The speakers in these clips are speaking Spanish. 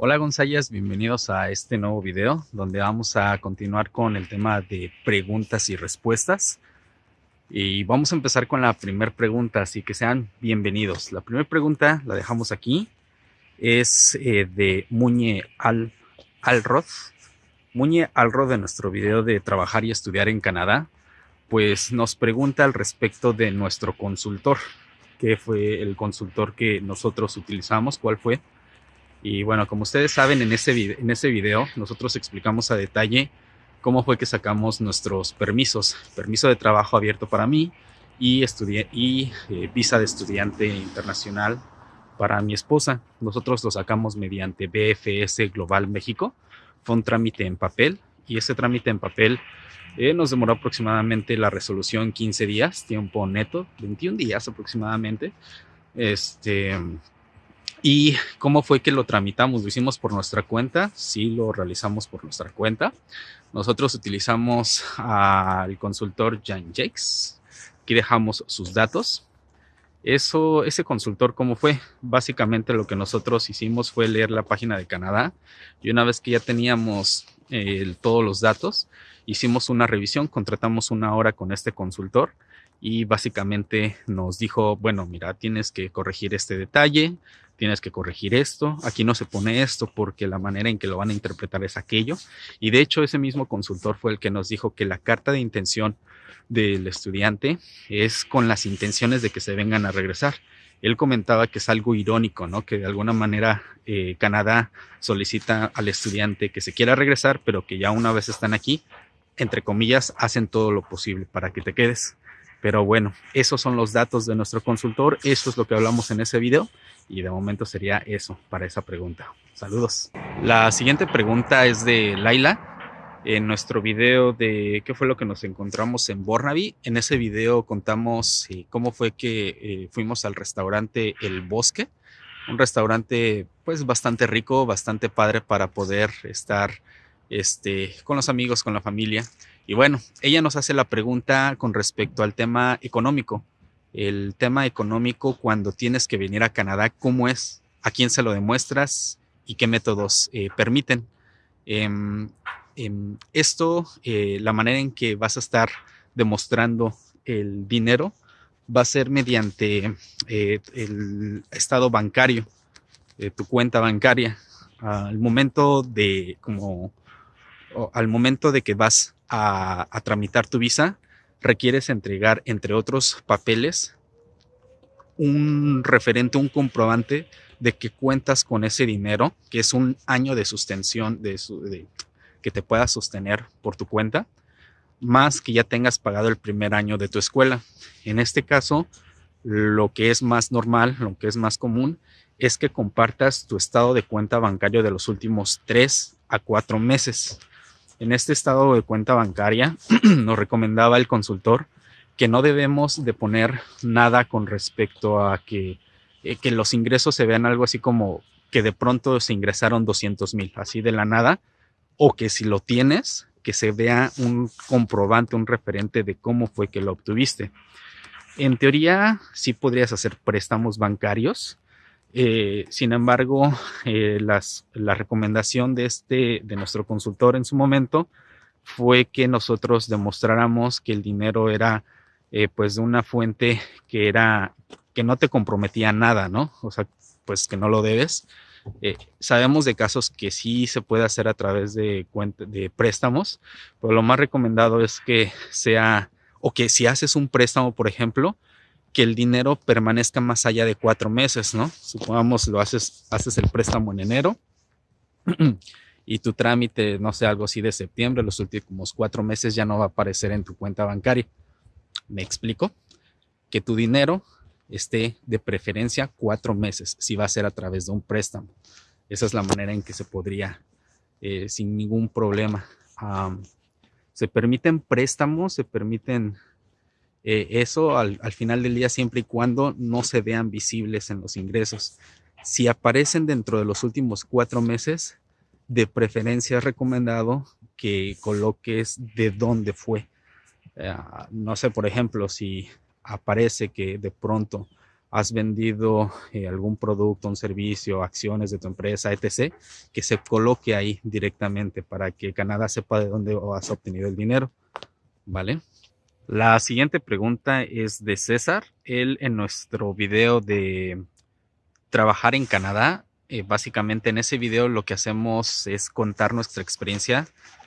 Hola González, bienvenidos a este nuevo video donde vamos a continuar con el tema de preguntas y respuestas. Y vamos a empezar con la primera pregunta, así que sean bienvenidos. La primera pregunta la dejamos aquí, es eh, de Muñe Al Alrod. Muñe Alrod de nuestro video de trabajar y estudiar en Canadá, pues nos pregunta al respecto de nuestro consultor, que fue el consultor que nosotros utilizamos, cuál fue y bueno, como ustedes saben, en ese, video, en ese video nosotros explicamos a detalle cómo fue que sacamos nuestros permisos. Permiso de trabajo abierto para mí y, y eh, visa de estudiante internacional para mi esposa. Nosotros lo sacamos mediante BFS Global México. Fue un trámite en papel y ese trámite en papel eh, nos demoró aproximadamente la resolución 15 días, tiempo neto, 21 días aproximadamente. Este, ¿Y cómo fue que lo tramitamos? ¿Lo hicimos por nuestra cuenta? Sí, lo realizamos por nuestra cuenta. Nosotros utilizamos al consultor Jan Jakes. Aquí dejamos sus datos. Eso, ese consultor, ¿cómo fue? Básicamente lo que nosotros hicimos fue leer la página de Canadá y una vez que ya teníamos todos los datos, hicimos una revisión, contratamos una hora con este consultor y básicamente nos dijo, bueno, mira, tienes que corregir este detalle, tienes que corregir esto, aquí no se pone esto porque la manera en que lo van a interpretar es aquello. Y de hecho ese mismo consultor fue el que nos dijo que la carta de intención del estudiante es con las intenciones de que se vengan a regresar. Él comentaba que es algo irónico, ¿no? Que de alguna manera eh, Canadá solicita al estudiante que se quiera regresar, pero que ya una vez están aquí, entre comillas, hacen todo lo posible para que te quedes. Pero bueno, esos son los datos de nuestro consultor, eso es lo que hablamos en ese video y de momento sería eso para esa pregunta. Saludos. La siguiente pregunta es de Laila. En nuestro video de qué fue lo que nos encontramos en Bornaby, en ese video contamos eh, cómo fue que eh, fuimos al restaurante El Bosque, un restaurante pues bastante rico, bastante padre para poder estar este, con los amigos, con la familia. Y bueno, ella nos hace la pregunta con respecto al tema económico. El tema económico cuando tienes que venir a Canadá, ¿cómo es? ¿A quién se lo demuestras? ¿Y qué métodos eh, permiten? Em, em, esto, eh, la manera en que vas a estar demostrando el dinero va a ser mediante eh, el estado bancario, tu cuenta bancaria. Al momento de como al momento de que vas a, tramitar tu visa, requieres entregar, entre otros papeles, un referente, un comprobante de que cuentas con ese dinero, que es un año de sustención de, que te pueda sostener por tu cuenta, más que ya tengas pagado el primer año de tu escuela. En este caso, lo que es más normal, lo que es más común, es que compartas tu estado de cuenta bancario de los últimos tres a cuatro meses. En este estado de cuenta bancaria nos recomendaba el consultor que no debemos de poner nada con respecto a que, eh, que los ingresos se vean algo así como que de pronto se ingresaron 200 mil, así de la nada, o que si lo tienes, que se vea un comprobante, un referente de cómo fue que lo obtuviste. En teoría, sí podrías hacer préstamos bancarios, eh, sin embargo, eh, la recomendación de, este, de nuestro consultor en su momento fue que nosotros demostráramos que el dinero era eh, pues de una fuente que era que no te comprometía nada, ¿no? O sea, pues que no lo debes. sabemos de casos que sí se puede hacer a través de, de préstamos, pero lo más recomendado es que sea, o que si haces un préstamo, por ejemplo, que el dinero permanezca más allá de cuatro meses, ¿no? Supongamos lo haces, haces el préstamo en enero y tu trámite, no sé, algo así de septiembre, los últimos cuatro meses ya no va a aparecer en tu cuenta bancaria. ¿Me explico? Que tu dinero esté de preferencia cuatro meses, si va a ser a través de un préstamo. Esa es la manera en que se podría, eh, sin ningún problema. se permiten préstamos, se permiten eh, eso al, final del día siempre y cuando no se vean visibles en los ingresos. Si aparecen dentro de los últimos cuatro meses, de preferencia es recomendado que coloques de dónde fue. Eh, no sé, por ejemplo, si aparece que de pronto has vendido eh, algún producto, un servicio, acciones de tu empresa, etc., que se coloque ahí directamente para que Canadá sepa de dónde has obtenido el dinero. ¿Vale? La siguiente pregunta es de César. Él en nuestro video de trabajar en Canadá, eh, básicamente en ese video lo que hacemos es contar nuestra experiencia,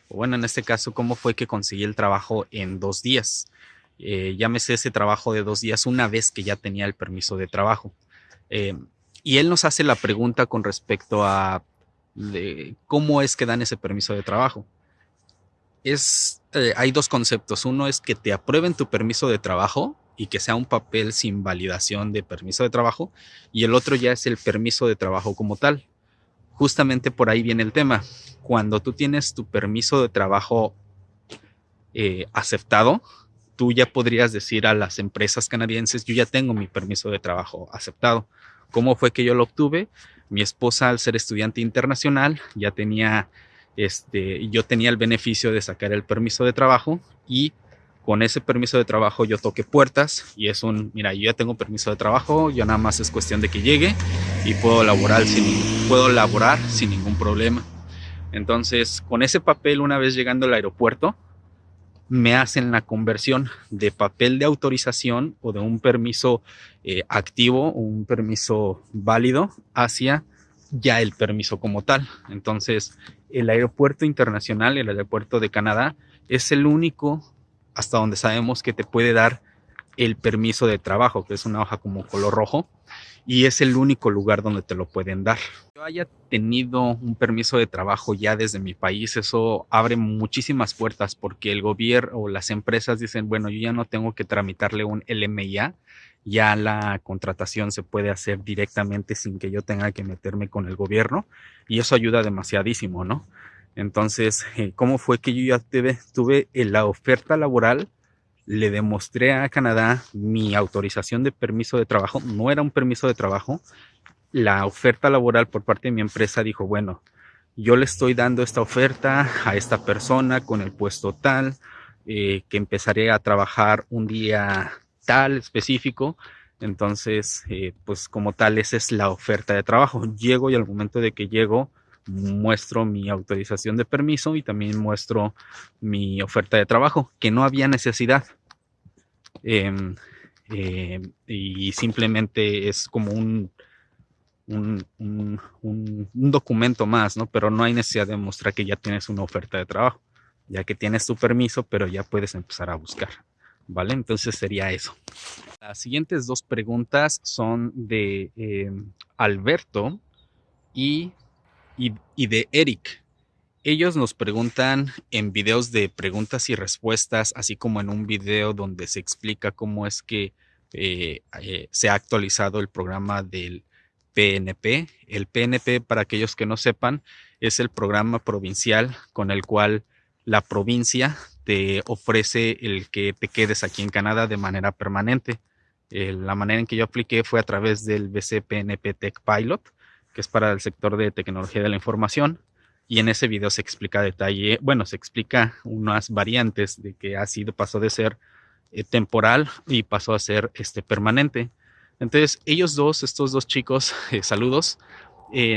bueno, en este caso, cómo fue que conseguí el trabajo en dos días. Eh, llámese ese trabajo de dos días una vez que ya tenía el permiso de trabajo. Eh, y él nos hace la pregunta con respecto a cómo es que dan ese permiso de trabajo. Es, eh, hay dos conceptos. Uno es que te aprueben tu permiso de trabajo y que sea un papel sin validación de permiso de trabajo. Y el otro ya es el permiso de trabajo como tal. Justamente por ahí viene el tema. Cuando tú tienes tu permiso de trabajo aceptado, tú ya podrías decir a las empresas canadienses, yo ya tengo mi permiso de trabajo aceptado. ¿Cómo fue que yo lo obtuve? Mi esposa, al ser estudiante internacional, ya tenía, este, yo tenía el beneficio de sacar el permiso de trabajo y con ese permiso de trabajo yo toqué puertas y es un, mira, yo ya tengo permiso de trabajo, yo nada más es cuestión de que llegue y puedo laborar sin, puedo laborar sin ningún problema. Entonces, con ese papel, una vez llegando al aeropuerto, me hacen la conversión de papel de autorización o de un permiso eh, activo un permiso válido hacia ya el permiso como tal. Entonces, el aeropuerto internacional, el aeropuerto de Canadá, es el único hasta donde sabemos que te puede dar el permiso de trabajo, que es una hoja como color rojo, y es el único lugar donde te lo pueden dar. Yo haya tenido un permiso de trabajo ya desde mi país, eso abre muchísimas puertas porque el gobierno o las empresas dicen, bueno, yo ya no tengo que tramitarle un LMIA, ya la contratación se puede hacer directamente sin que yo tenga que meterme con el gobierno y eso ayuda demasiadísimo, ¿no? Entonces, eh, ¿cómo fue que yo ya tuve, tuve la oferta laboral? le demostré a Canadá mi autorización de permiso de trabajo. No era un permiso de trabajo. La oferta laboral por parte de mi empresa dijo, bueno, yo le estoy dando esta oferta a esta persona con el puesto tal, eh, que empezaré a trabajar un día específico. Entonces, eh, pues como tal, esa es la oferta de trabajo. Llego y al momento de que llego, muestro mi autorización de permiso y también muestro mi oferta de trabajo, que no había necesidad. Em, em, y simplemente es como un, un, un, documento más, ¿no? Pero no hay necesidad de mostrar que ya tienes una oferta de trabajo, ya que tienes tu permiso, pero ya puedes empezar a buscar, ¿vale? Entonces sería eso. Las siguientes dos preguntas son de em, Alberto y, y de Eric. Ellos nos preguntan en videos de preguntas y respuestas, así como en un video donde se explica cómo es que eh, eh, se ha actualizado el programa del PNP. El PNP, para aquellos que no sepan, es el programa provincial con el cual la provincia te ofrece el que te quedes aquí en Canadá de manera permanente. Eh, la manera en que yo apliqué fue a través del BCPNP Tech Pilot, que es para el sector de tecnología de la información y en ese video se explica detalle, bueno, se explica unas variantes de que ha sido, pasó de ser eh, temporal y pasó a ser este, permanente. Entonces, ellos dos, estos dos chicos, eh, saludos,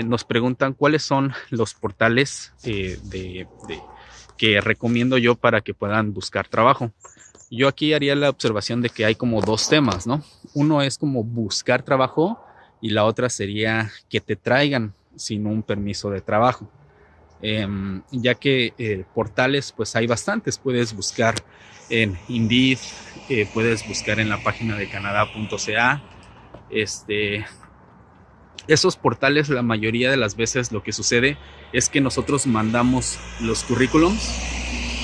nos preguntan cuáles son los portales de, que recomiendo yo para que puedan buscar trabajo. Yo aquí haría la observación de que hay como dos temas, ¿no? Uno es como buscar trabajo y la otra sería que te traigan sin un permiso de trabajo. Em, ya que eh, portales pues hay bastantes, puedes buscar en Indeed, eh, puedes buscar en la página de canadá.ca, este, esos portales la mayoría de las veces lo que sucede es que nosotros mandamos los currículums,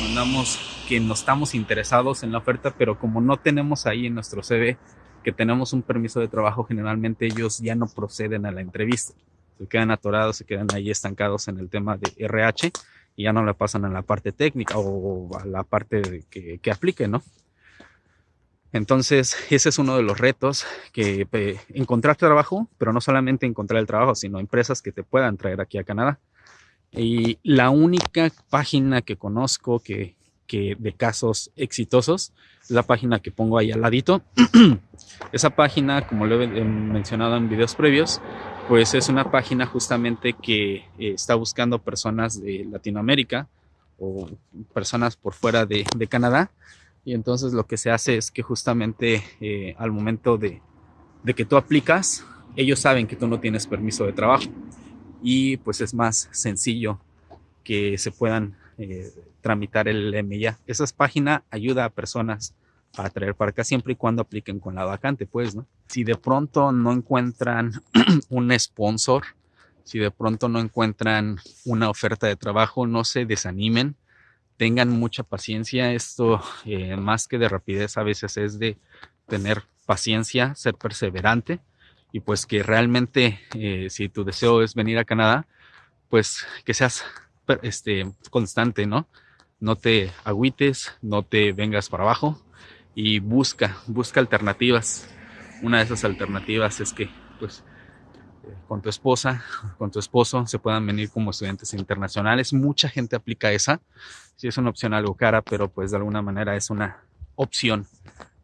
mandamos que no estamos interesados en la oferta, pero como no tenemos ahí en nuestro CV que tenemos un permiso de trabajo, generalmente ellos ya no proceden a la entrevista se quedan atorados, se quedan ahí estancados en el tema de RH y ya no le pasan a la parte técnica o a la parte de que, que aplique, ¿no? Entonces, ese es uno de los retos, que encontrar trabajo, pero no solamente encontrar el trabajo, sino empresas que te puedan traer aquí a Canadá. Y la única página que conozco que, que de casos exitosos. Es la página que pongo ahí al ladito. Esa página, como lo he mencionado en videos previos, pues es una página justamente que eh, está buscando personas de Latinoamérica o personas por fuera de, Canadá. Y entonces lo que se hace es que justamente eh, al momento de, que tú aplicas, ellos saben que tú no tienes permiso de trabajo y pues es más sencillo que se puedan eh, tramitar el MIA. Esa página ayuda a personas a traer para acá siempre y cuando apliquen con la vacante, pues, ¿no? Si de pronto no encuentran un sponsor, si de pronto no encuentran una oferta de trabajo, no se desanimen, tengan mucha paciencia. Esto, eh, más que de rapidez, a veces es de tener paciencia, ser perseverante y pues que realmente eh, si tu deseo es venir a Canadá, pues que seas este, constante, ¿no? No te agüites, no te vengas para abajo y busca, busca alternativas. Una de esas alternativas es que pues con tu esposa, con tu esposo se puedan venir como estudiantes internacionales. Mucha gente aplica esa. Sí es una opción algo cara, pero pues de alguna manera es una opción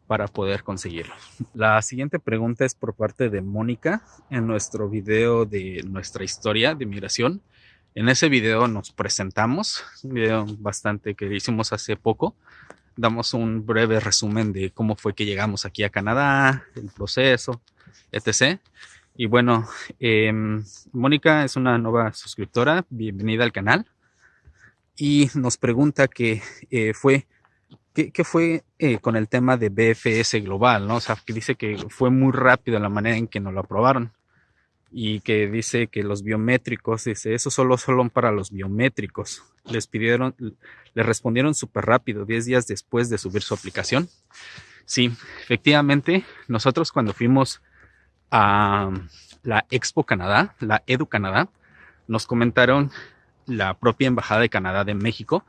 para poder conseguirlo. La siguiente pregunta es por parte de Mónica en nuestro video de nuestra historia de migración. En ese video nos presentamos, un video bastante que hicimos hace poco. Damos un breve resumen de cómo fue que llegamos aquí a Canadá, el proceso, etc. Y bueno, em, Mónica es una nueva suscriptora, bienvenida al canal. Y nos pregunta que eh, fue ¿Qué, fue eh, con el tema de BFS global? ¿no? O sea, que dice que fue muy rápido la manera en que nos lo aprobaron y que dice que los biométricos, dice, eso solo son para los biométricos. Les pidieron, le respondieron súper rápido, 10 días después de subir su aplicación. Sí, efectivamente, nosotros cuando fuimos a la Expo Canadá, la Edu Canadá, nos comentaron la propia Embajada de Canadá de México,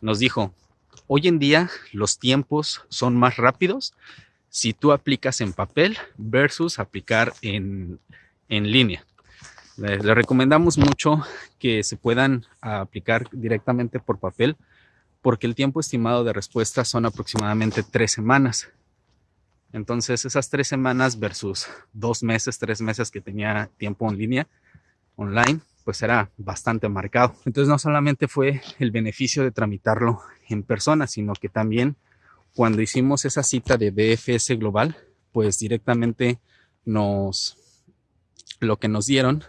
nos dijo, Hoy en día los tiempos son más rápidos si tú aplicas en papel versus aplicar en, línea. Le, recomendamos mucho que se puedan aplicar directamente por papel porque el tiempo estimado de respuesta son aproximadamente tres semanas. Entonces esas tres semanas versus dos meses, tres meses que tenía tiempo en línea, online, pues era bastante marcado. Entonces no solamente fue el beneficio de tramitarlo en persona, sino que también cuando hicimos esa cita de BFS Global, pues directamente nos, lo que nos dieron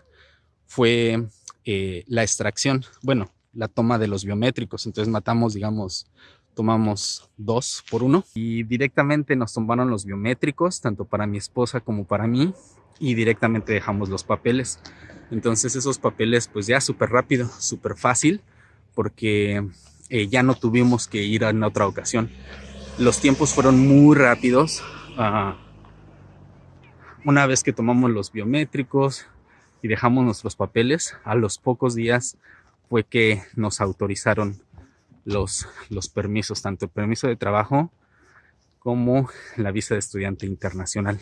fue eh, la extracción, bueno, la toma de los biométricos. Entonces matamos, digamos, tomamos dos por uno y directamente nos tomaron los biométricos, tanto para mi esposa como para mí, y directamente dejamos los papeles. Entonces esos papeles pues ya súper rápido, súper fácil, porque eh, ya no tuvimos que ir en otra ocasión. Los tiempos fueron muy rápidos. Ah, una vez que tomamos los biométricos y dejamos nuestros papeles, a los pocos días fue que nos autorizaron los, los permisos, tanto el permiso de trabajo como la visa de estudiante internacional.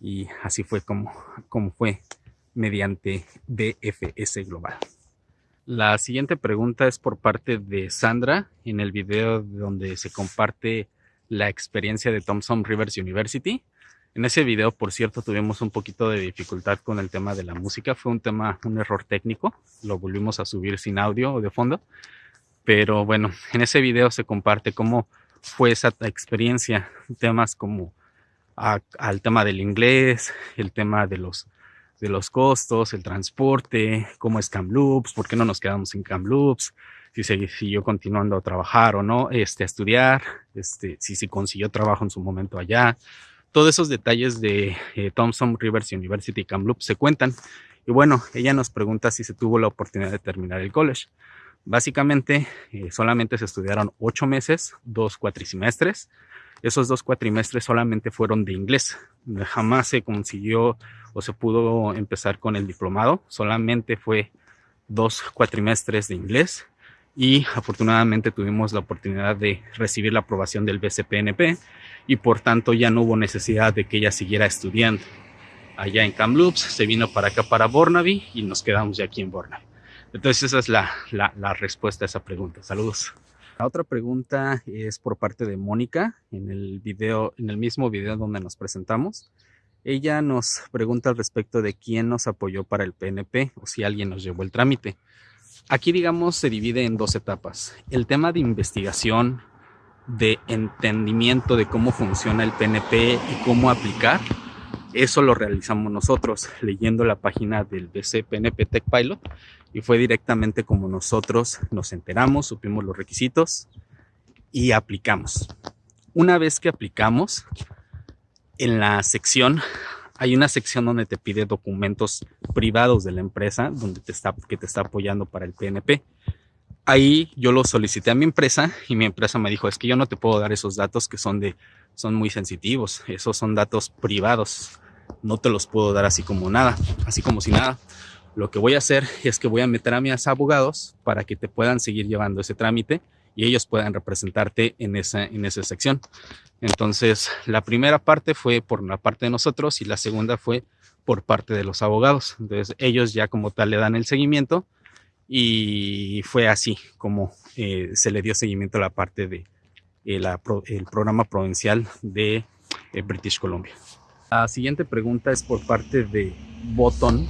Y así fue como, como fue mediante BFS Global. La siguiente pregunta es por parte de Sandra en el video donde se comparte la experiencia de Thompson Rivers University. En ese video, por cierto, tuvimos un poquito de dificultad con el tema de la música. Fue un tema, un error técnico. Lo volvimos a subir sin audio o de fondo. Pero bueno, en ese video se comparte cómo fue esa experiencia. Temas como al tema del inglés, el tema de los de los costos, el transporte, cómo es Kamloops, por qué no nos quedamos en Kamloops, si se siguió continuando a trabajar o no, este, a estudiar, este, si se consiguió trabajo en su momento allá. Todos esos detalles de eh, Thompson Rivers University Kamloops se cuentan. Y bueno, ella nos pregunta si se tuvo la oportunidad de terminar el college. Básicamente, eh, solamente se estudiaron ocho meses, dos cuatrimestres. Esos dos cuatrimestres solamente fueron de inglés. Jamás se consiguió o se pudo empezar con el diplomado. Solamente fue dos cuatrimestres de inglés y afortunadamente tuvimos la oportunidad de recibir la aprobación del BCPNP y por tanto ya no hubo necesidad de que ella siguiera estudiando allá en Kamloops, se vino para acá para Burnaby y nos quedamos ya aquí en Burnaby. Entonces esa es la, la, respuesta a esa pregunta. Saludos. La otra pregunta es por parte de Mónica en el video, en el mismo video donde nos presentamos. Ella nos pregunta al respecto de quién nos apoyó para el PNP o si alguien nos llevó el trámite. Aquí, digamos, se divide en dos etapas. El tema de investigación, de entendimiento de cómo funciona el PNP y cómo aplicar, eso lo realizamos nosotros leyendo la página del BC PNP Tech Pilot y fue directamente como nosotros nos enteramos, supimos los requisitos y aplicamos. Una vez que aplicamos, en la sección hay una sección donde te pide documentos privados de la empresa donde te está, que te está apoyando para el PNP. Ahí yo lo solicité a mi empresa y mi empresa me dijo, es que yo no te puedo dar esos datos que son de son muy sensitivos, esos son datos privados, no te los puedo dar así como nada, así como si nada. Lo que voy a hacer es que voy a meter a mis abogados para que te puedan seguir llevando ese trámite y ellos puedan representarte en esa, en esa sección. Entonces, la primera parte fue por la parte de nosotros y la segunda fue por parte de los abogados. Entonces, ellos ya como tal le dan el seguimiento y fue así como eh, se le dio seguimiento a la parte de eh, el programa provincial de eh, British Columbia. La siguiente pregunta es por parte de Botton.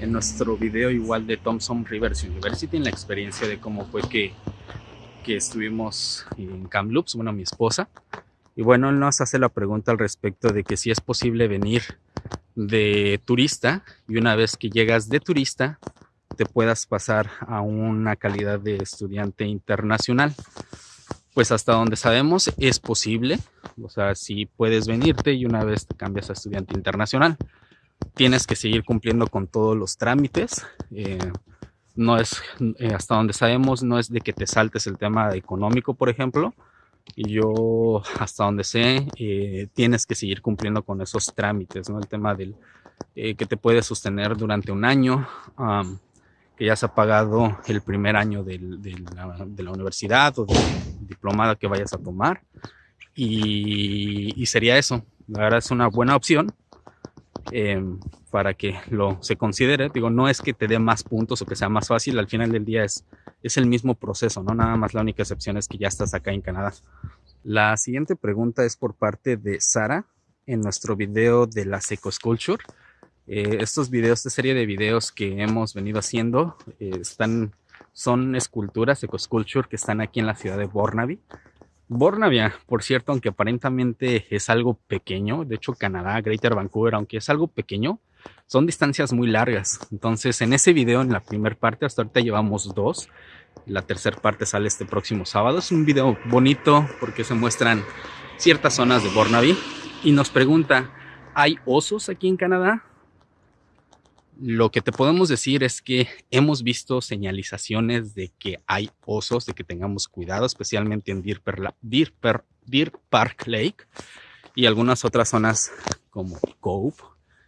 En nuestro video igual de Thompson Rivers University, en la experiencia de cómo fue que, que estuvimos en Kamloops, bueno, mi esposa. Y bueno, él nos hace la pregunta al respecto de que si es posible venir de turista y una vez que llegas de turista te puedas pasar a una calidad de estudiante internacional. Pues hasta donde sabemos es posible, o sea, si puedes venirte y una vez te cambias a estudiante internacional, tienes que seguir cumpliendo con todos los trámites. Eh, no es, eh, hasta donde sabemos, no es de que te saltes el tema económico, por ejemplo. Y yo, hasta donde sé, eh, tienes que seguir cumpliendo con esos trámites, ¿no? El tema del que te puede sostener durante un año que ya se ha pagado el primer año de, la, universidad o del diplomado que vayas a tomar. Y, sería eso. La verdad es una buena opción em, para que lo se considere. Digo, no es que te dé más puntos o que sea más fácil. Al final del día es, es el mismo proceso, ¿no? Nada más la única excepción es que ya estás acá en Canadá. La siguiente pregunta es por parte de Sara en nuestro video de la Seco Sculpture. Eh, estos videos, esta serie de videos que hemos venido haciendo, eh, están, son esculturas, ecosculpture, que están aquí en la ciudad de Burnaby. Burnaby, por cierto, aunque aparentemente es algo pequeño, de hecho Canadá, Greater Vancouver, aunque es algo pequeño, son distancias muy largas. Entonces, en ese video, en la primera parte, hasta ahorita llevamos dos. La tercera parte sale este próximo sábado. Es un video bonito porque se muestran ciertas zonas de Burnaby. Y nos pregunta, ¿hay osos aquí en Canadá? Lo que te podemos decir es que hemos visto señalizaciones de que hay osos, de que tengamos cuidado, especialmente en Deer, Park Lake y algunas otras zonas como Cove.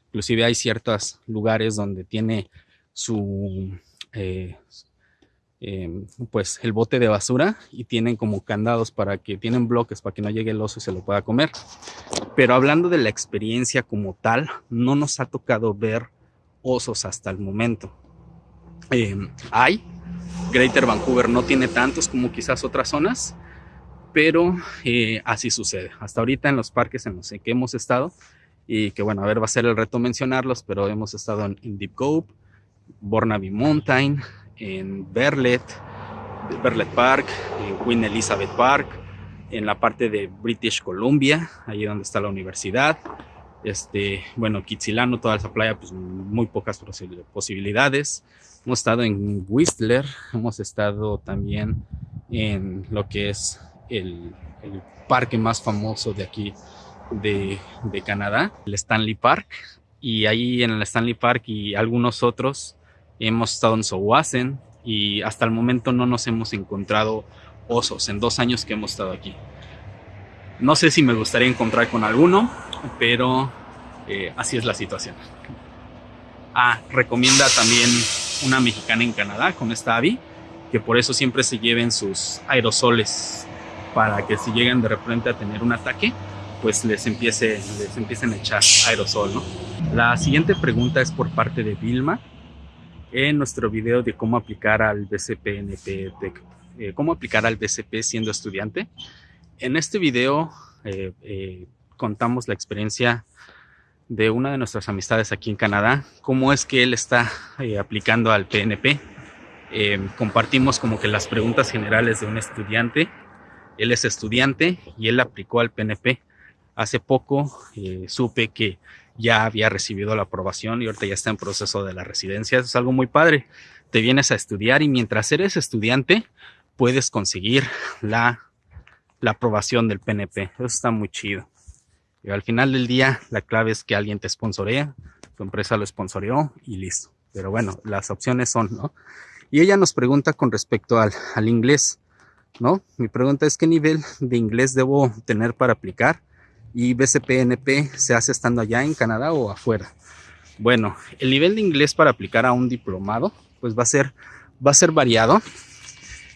Inclusive hay ciertos lugares donde tiene su, eh, em, pues el bote de basura y tienen como candados para que tienen bloques para que no llegue el oso y se lo pueda comer. Pero hablando de la experiencia como tal, no nos ha tocado ver osos hasta el momento. Eh, hay, Greater Vancouver no tiene tantos como quizás otras zonas, pero eh, así sucede. Hasta ahorita en los parques en los que hemos estado, y que bueno, a ver, va a ser el reto mencionarlos, pero hemos estado en, Deep Cove, Burnaby Mountain, en Berlet, Berlet Park, en Queen Elizabeth Park, en la parte de British Columbia, ahí donde está la universidad, este, bueno, Kitsilano, toda esa playa, pues muy pocas posibilidades. Hemos estado en Whistler, hemos estado también en lo que es el, parque más famoso de aquí de, de, Canadá, el Stanley Park. Y ahí en el Stanley Park y algunos otros hemos estado en Sowasen y hasta el momento no nos hemos encontrado osos en dos años que hemos estado aquí. No sé si me gustaría encontrar con alguno, pero eh, así es la situación. Ah, recomienda también una mexicana en Canadá con esta avi, que por eso siempre se lleven sus aerosoles para que si llegan de repente a tener un ataque, pues les empiece, les empiecen a echar aerosol, ¿no? La siguiente pregunta es por parte de Vilma en nuestro video de cómo aplicar al BCPNP eh, cómo aplicar al BCP siendo estudiante. En este video eh, eh, contamos la experiencia de una de nuestras amistades aquí en Canadá, cómo es que él está aplicando al PNP. compartimos como que las preguntas generales de un estudiante. Él es estudiante y él aplicó al PNP. Hace poco supe que ya había recibido la aprobación y ahorita ya está en proceso de la residencia. Eso es algo muy padre. Te vienes a estudiar y mientras eres estudiante puedes conseguir la, la aprobación del PNP. Eso está muy chido. Y al final del día la clave es que alguien te sponsorea, tu empresa lo sponsoreó y listo. Pero bueno, las opciones son, ¿no? Y ella nos pregunta con respecto al, al inglés, ¿no? Mi pregunta es qué nivel de inglés debo tener para aplicar y BCPNP se hace estando allá en Canadá o afuera. Bueno, el nivel de inglés para aplicar a un diplomado pues va a ser va a ser variado.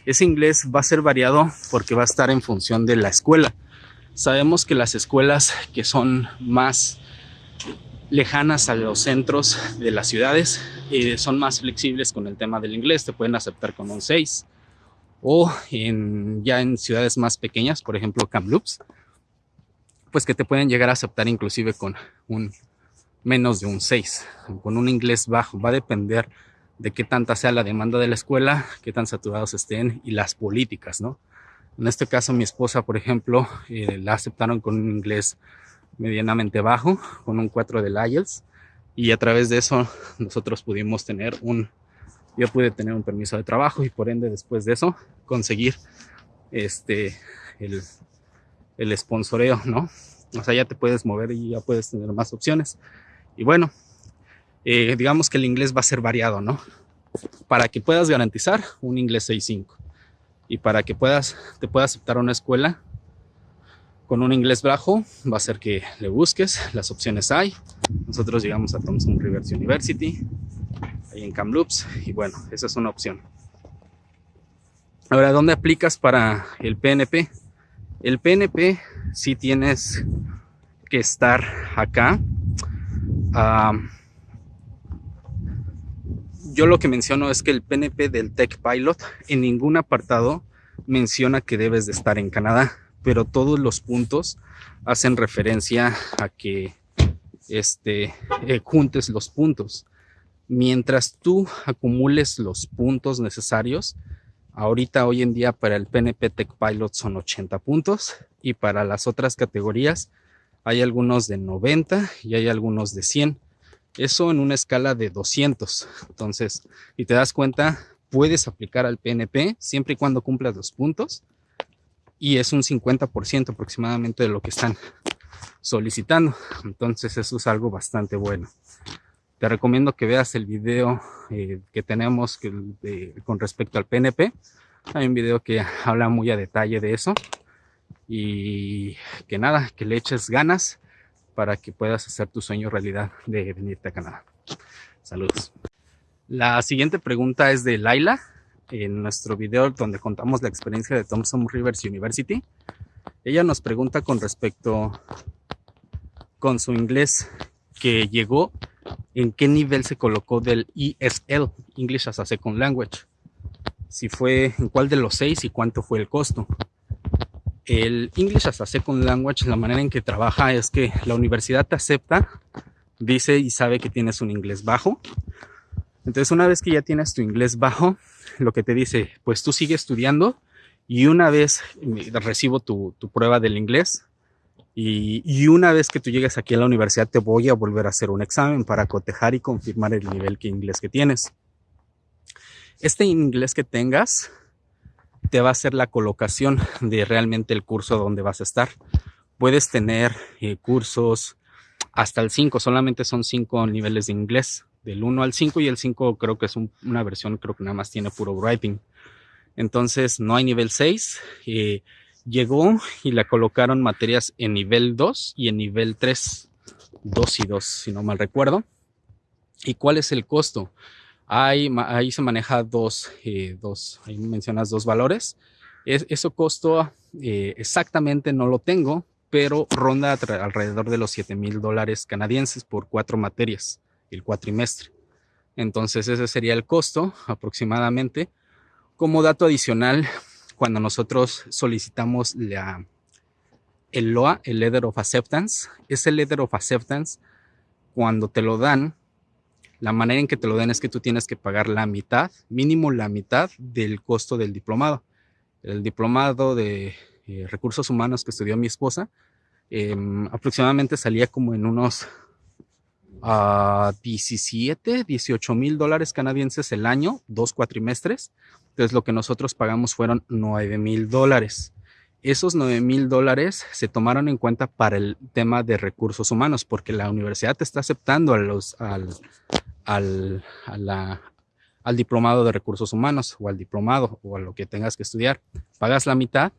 Ese inglés va a ser variado porque va a estar en función de la escuela. Sabemos que las escuelas que son más lejanas a los centros de las ciudades eh, son más flexibles con el tema del inglés, te pueden aceptar con un 6 o en, ya en ciudades más pequeñas, por ejemplo Kamloops, pues que te pueden llegar a aceptar inclusive con un menos de un 6, con un inglés bajo. Va a depender de qué tanta sea la demanda de la escuela, qué tan saturados estén y las políticas, ¿no? En este caso, mi esposa, por ejemplo, eh, la aceptaron con un inglés medianamente bajo, con un 4 del IELTS, y a través de eso nosotros pudimos tener un, yo pude tener un permiso de trabajo y por ende después de eso conseguir este, el, el sponsoreo, ¿no? O sea, ya te puedes mover y ya puedes tener más opciones. Y bueno, eh, digamos que el inglés va a ser variado, ¿no? Para que puedas garantizar un inglés 6.5 y para que puedas, te pueda aceptar una escuela con un inglés bajo, va a ser que le busques, las opciones hay. Nosotros llegamos a Thompson Rivers University, ahí en Kamloops, y bueno, esa es una opción. Ahora, ¿dónde aplicas para el PNP? El PNP si tienes que estar acá. Yo lo que menciono es que el PNP del Tech Pilot en ningún apartado menciona que debes de estar en Canadá, pero todos los puntos hacen referencia a que este, eh, juntes los puntos. Mientras tú acumules los puntos necesarios, Ahorita, hoy en día, para el PNP Tech Pilot son 80 puntos y para las otras categorías hay algunos de 90 y hay algunos de 100. Eso en una escala de 200. Entonces, y te das cuenta, puedes aplicar al PNP siempre y cuando cumplas los puntos y es un 50% aproximadamente de lo que están solicitando. Entonces, eso es algo bastante bueno te recomiendo que veas el video eh, que tenemos con respecto al PNP. Hay un video que habla muy a detalle de eso. Y que nada, que le eches ganas para que puedas hacer tu sueño realidad de venirte a Canadá. Saludos. La siguiente pregunta es de Laila, en nuestro video donde contamos la experiencia de Thompson Rivers University. Ella nos pregunta con respecto con su inglés que llegó en qué nivel se colocó del ESL, English as a Second Language. Si fue en cuál de los seis y cuánto fue el costo. El English as a Second Language, la manera en que trabaja es que la universidad te acepta, dice y sabe que tienes un inglés bajo. Entonces, una vez que ya tienes tu inglés bajo, lo que te dice, pues tú sigue estudiando y una vez recibo tu, tu prueba del inglés, y, una vez que tú llegues aquí a la universidad, te voy a volver a hacer un examen para cotejar y confirmar el nivel de inglés que tienes. Este inglés que tengas te va a hacer la colocación de realmente el curso donde vas a estar. Puedes tener eh, cursos hasta el 5, solamente son 5 niveles de inglés, del 1 al 5 y el 5 creo que es una versión, creo que nada más tiene puro writing. Entonces no hay nivel 6. Eh, llegó y la colocaron materias en nivel 2 y en nivel 3, 2 y 2, si no mal recuerdo. ¿Y cuál es el costo? Ahí, ahí se maneja dos, eh, dos, ahí mencionas dos valores. Es, eso costo eh, exactamente no lo tengo, pero ronda alrededor de los 7 mil dólares canadienses por cuatro materias, el cuatrimestre. Entonces ese sería el costo aproximadamente Como dato adicional, cuando nosotros solicitamos la, el LOA, el Letter of Acceptance, ese Letter of Acceptance, cuando te lo dan, la manera en que te lo den es que tú tienes que pagar la mitad, mínimo la mitad del costo del diplomado. El diplomado de eh, recursos humanos que estudió mi esposa, em, aproximadamente salía como en unos 17, 18 mil dólares canadienses el año, dos cuatrimestres. Entonces lo que nosotros pagamos fueron 9 mil dólares. Esos 9 mil dólares se tomaron en cuenta para el tema de recursos humanos, porque la universidad te está aceptando a los, al, al diplomado de recursos humanos o al diplomado o a lo que tengas que estudiar. Pagas la mitad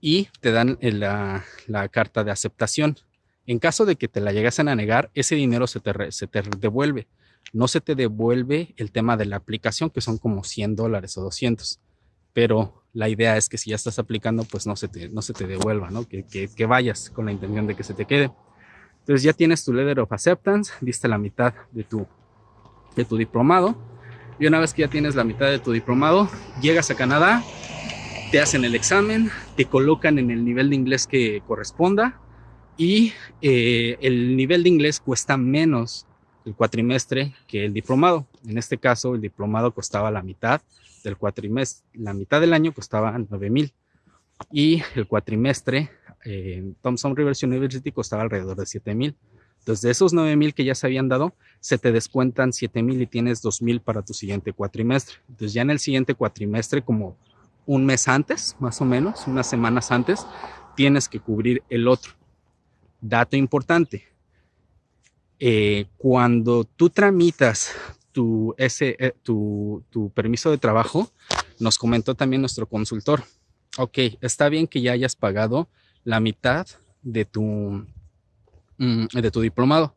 y te dan la, carta de aceptación. En caso de que te la llegasen a negar, ese dinero se te, se te devuelve. No se te devuelve el tema de la aplicación, que son como 100 dólares o 200. Pero la idea es que si ya estás aplicando, pues no se te, no se te devuelva, ¿no? Que, que, que vayas con la intención de que se te quede. Entonces ya tienes tu letter of acceptance, diste la mitad de tu, de tu diplomado. Y una vez que ya tienes la mitad de tu diplomado, llegas a Canadá, te hacen el examen, te colocan en el nivel de inglés que corresponda y eh, el nivel de inglés cuesta menos el cuatrimestre que el diplomado. En este caso, el diplomado costaba la mitad del cuatrimestre, la mitad del año costaba 9 mil y el cuatrimestre en Thompson Rivers University costaba alrededor de 7 mil. Entonces, de esos 9 mil que ya se habían dado, se te descuentan 7 mil y tienes 2 mil para tu siguiente cuatrimestre. Entonces, ya en el siguiente cuatrimestre, como un mes antes, más o menos, unas semanas antes, tienes que cubrir el otro. Dato importante. Eh, cuando tú tramitas eh, tu, tu permiso de trabajo, nos comentó también nuestro consultor, ok, está bien que ya hayas pagado la mitad de tu, de tu diplomado.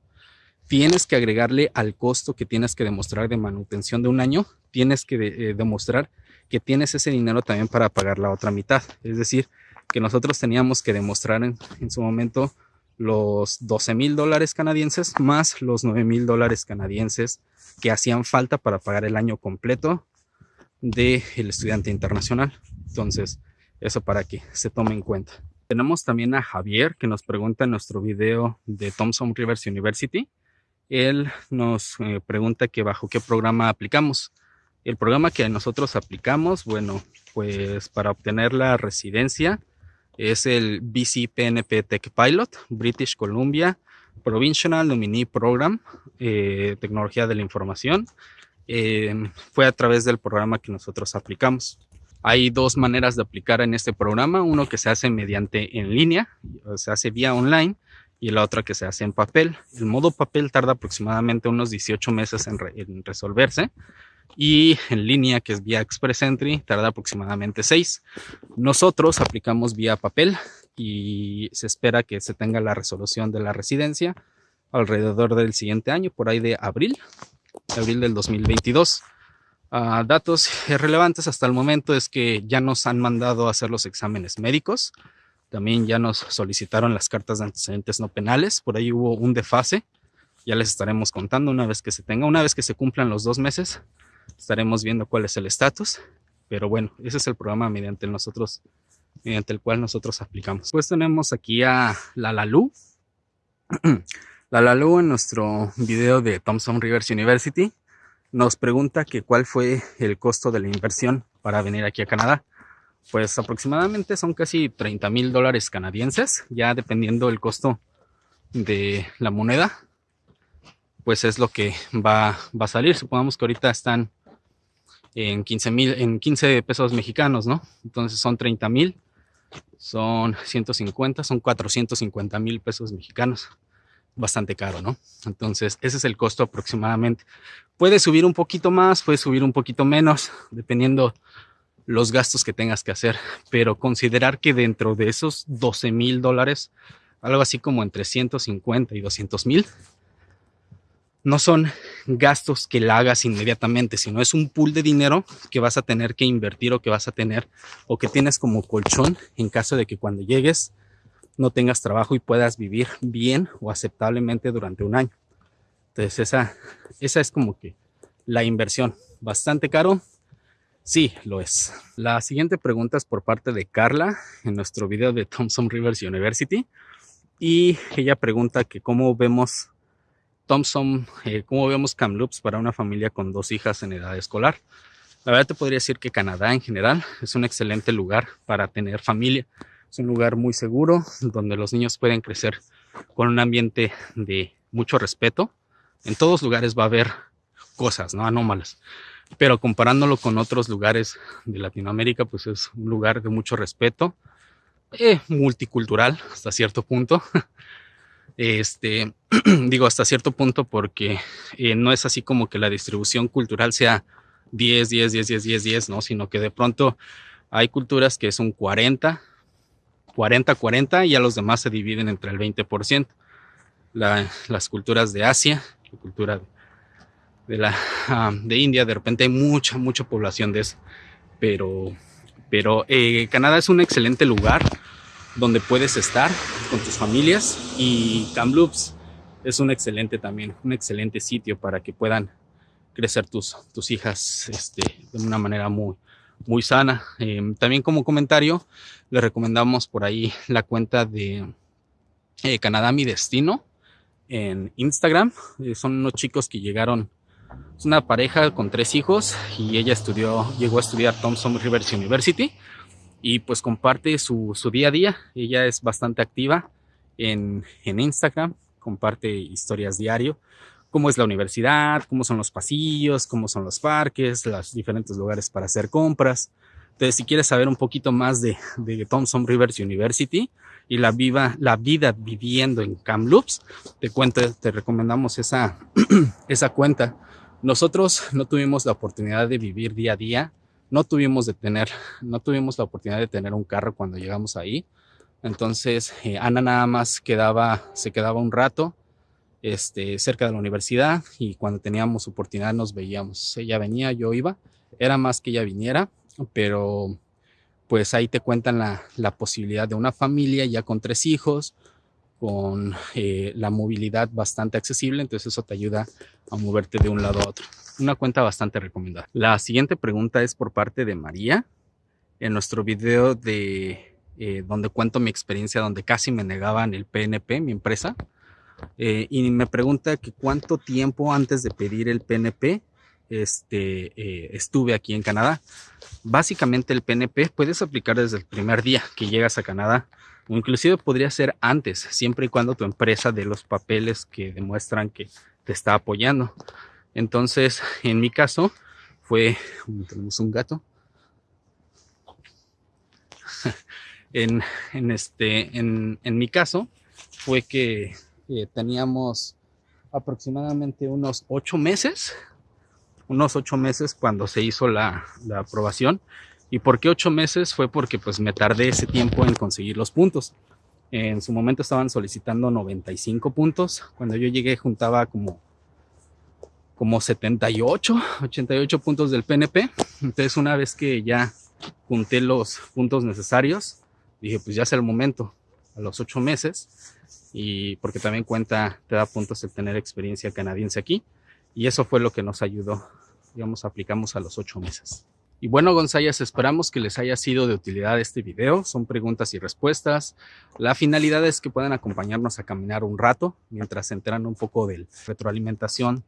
Tienes que agregarle al costo que tienes que demostrar de manutención de un año, tienes que eh, demostrar que tienes ese dinero también para pagar la otra mitad. Es decir, que nosotros teníamos que demostrar en, en su momento los 12 mil dólares canadienses más los 9 mil dólares canadienses que hacían falta para pagar el año completo del estudiante internacional. Entonces, eso para que se tome en cuenta. Tenemos también a Javier que nos pregunta en nuestro video de Thompson Rivers University. Él nos eh, pregunta que bajo qué programa aplicamos. El programa que nosotros aplicamos, bueno, pues para obtener la residencia es el BCPNP Tech Pilot, British Columbia Provincial Nominee Program, eh, Tecnología de la Información. Eh, fue a través del programa que nosotros aplicamos. Hay dos maneras de aplicar en este programa, uno que se hace mediante en línea, se hace vía online, y la otra que se hace en papel. El modo papel tarda aproximadamente unos 18 meses en, en resolverse y en línea, que es vía Express Entry, tarda aproximadamente 6. Nosotros aplicamos vía papel y se espera que se tenga la resolución de la residencia alrededor del siguiente año, por ahí de abril, abril del 2022. Uh, datos relevantes hasta el momento es que ya nos han mandado a hacer los exámenes médicos, también ya nos solicitaron las cartas de antecedentes no penales, por ahí hubo un defase, ya les estaremos contando una vez que se tenga, una vez que se cumplan los dos meses, estaremos viendo cuál es el estatus, pero bueno, ese es el programa mediante nosotros, mediante el cual nosotros aplicamos. Pues tenemos aquí a la Lalu, la Lalu en nuestro video de Thompson Rivers University nos pregunta que cuál fue el costo de la inversión para venir aquí a Canadá. Pues aproximadamente son casi 30 mil dólares canadienses, ya dependiendo el costo de la moneda, pues es lo que va, va a salir. Supongamos que ahorita están en 15 mil, en 15 pesos mexicanos, ¿no? Entonces son 30 mil, son 150, son 450 mil pesos mexicanos. Bastante caro, ¿no? Entonces ese es el costo aproximadamente. Puede subir un poquito más, puede subir un poquito menos, dependiendo los gastos que tengas que hacer, pero considerar que dentro de esos 12 mil dólares, algo así como entre 150 y 200 mil, no son gastos que la hagas inmediatamente, sino es un pool de dinero que vas a tener que invertir o que vas a tener o que tienes como colchón en caso de que cuando llegues no tengas trabajo y puedas vivir bien o aceptablemente durante un año. Entonces esa, esa es como que la inversión. Bastante caro. Sí, lo es. La siguiente pregunta es por parte de Carla en nuestro video de Thompson Rivers University. Y ella pregunta que cómo vemos Thompson, eh, cómo vemos Kamloops para una familia con dos hijas en edad escolar. La verdad te podría decir que Canadá en general es un excelente lugar para tener familia. Es un lugar muy seguro donde los niños pueden crecer con un ambiente de mucho respeto. En todos lugares va a haber cosas, ¿no? Anómalas pero comparándolo con otros lugares de Latinoamérica, pues es un lugar de mucho respeto, eh, multicultural hasta cierto punto. Este, digo hasta cierto punto porque eh, no es así como que la distribución cultural sea 10, 10, 10, 10, 10, 10, ¿no? Sino que de pronto hay culturas que son 40, 40, 40 y a los demás se dividen entre el 20%. La, las culturas de Asia, la cultura de la, de India, de repente hay mucha, mucha población de eso. Pero, pero eh, Canadá es un excelente lugar donde puedes estar con tus familias y Kamloops es un excelente también, un excelente sitio para que puedan crecer tus, tus hijas este, de una manera muy, muy sana. Em, también como comentario, les recomendamos por ahí la cuenta de eh, Canadá Mi Destino en Instagram. Eh, son unos chicos que llegaron es una pareja con tres hijos y ella estudió, llegó a estudiar Thompson Rivers University y pues comparte su, su día a día. Ella es bastante activa en, en Instagram, comparte historias diario, cómo es la universidad, cómo son los pasillos, cómo son los parques, los diferentes lugares para hacer compras. Entonces, si quieres saber un poquito más de, de Thompson Rivers University y la, viva, la vida viviendo en Kamloops, te, cuento, te recomendamos esa, esa cuenta nosotros no tuvimos la oportunidad de vivir día a día, no tuvimos de tener, no tuvimos la oportunidad de tener un carro cuando llegamos ahí. Entonces, eh, Ana nada más quedaba, se quedaba un rato este, cerca de la universidad y cuando teníamos oportunidad nos veíamos. Ella venía, yo iba. Era más que ella viniera, pero pues ahí te cuentan la, la posibilidad de una familia ya con tres hijos, con eh, la movilidad bastante accesible, entonces eso te ayuda a moverte de un lado a otro. Una cuenta bastante recomendada. La siguiente pregunta es por parte de María. En nuestro video de eh, donde cuento mi experiencia, donde casi me negaban el PNP, mi empresa, eh, y me pregunta que cuánto tiempo antes de pedir el PNP este, estuve aquí en Canadá. Básicamente el PNP puedes aplicar desde el primer día que llegas a Canadá o inclusive podría ser antes, siempre y cuando tu empresa dé los papeles que demuestran que te está apoyando. Entonces, en mi caso, fue, tenemos un gato, en, en, este, en, en, mi caso, fue que eh, teníamos aproximadamente unos ocho meses, unos ocho meses cuando se hizo la, la aprobación ¿Y por qué ocho meses? Fue porque pues me tardé ese tiempo en conseguir los puntos. En su momento estaban solicitando 95 puntos. Cuando yo llegué juntaba como, como 78, 88 puntos del PNP. Entonces una vez que ya junté los puntos necesarios, dije pues ya es el momento, a los ocho meses. Y porque también cuenta, te da puntos el tener experiencia canadiense aquí. Y eso fue lo que nos ayudó. Digamos, aplicamos a los ocho meses. Y bueno, González, esperamos que les haya sido de utilidad este video. Son preguntas y respuestas. La finalidad es que puedan acompañarnos a caminar un rato mientras se enteran un poco de retroalimentación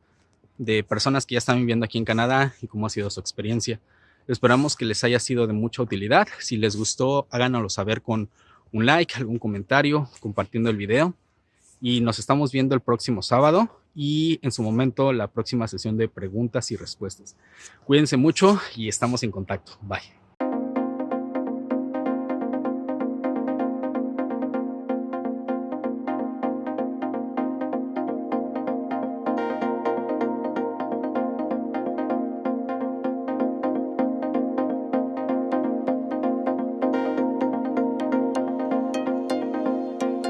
de personas que ya están viviendo aquí en Canadá y cómo ha sido su experiencia. Esperamos que les haya sido de mucha utilidad. Si les gustó, háganoslo saber con un like, algún comentario, compartiendo el video. Y nos estamos viendo el próximo sábado y en su momento la próxima sesión de preguntas y respuestas. Cuídense mucho y estamos en contacto. Bye.